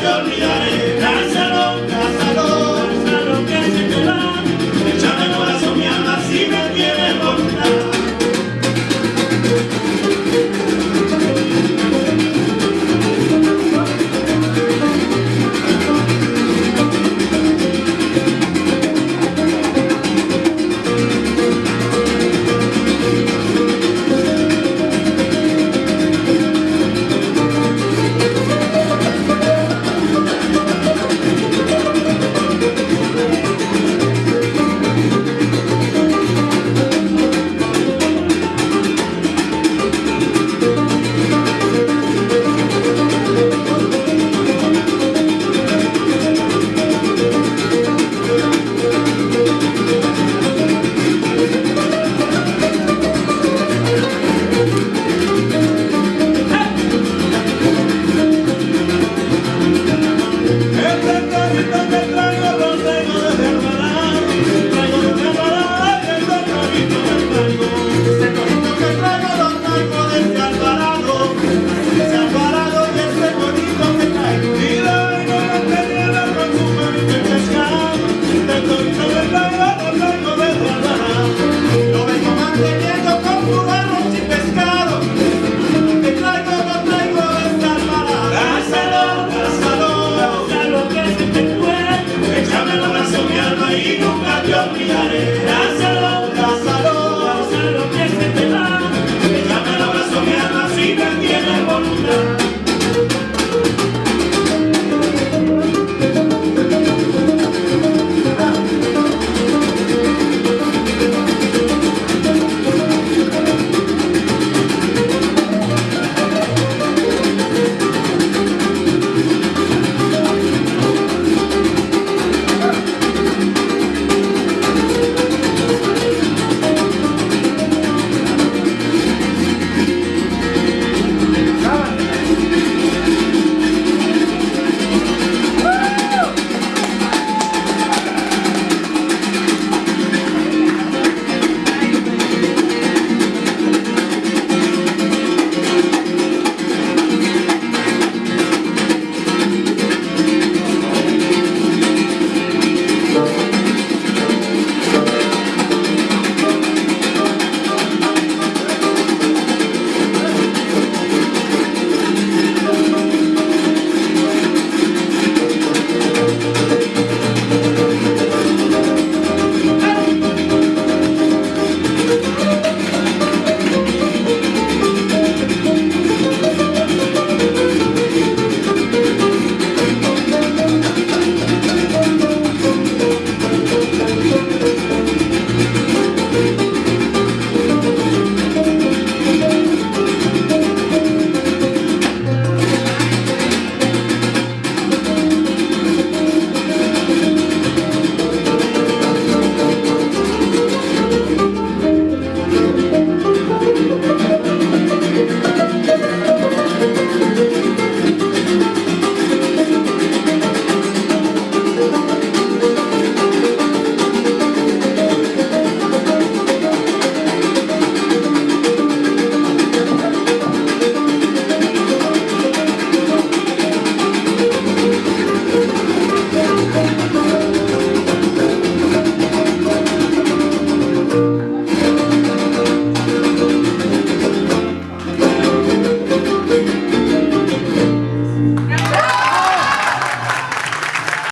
Giuliani.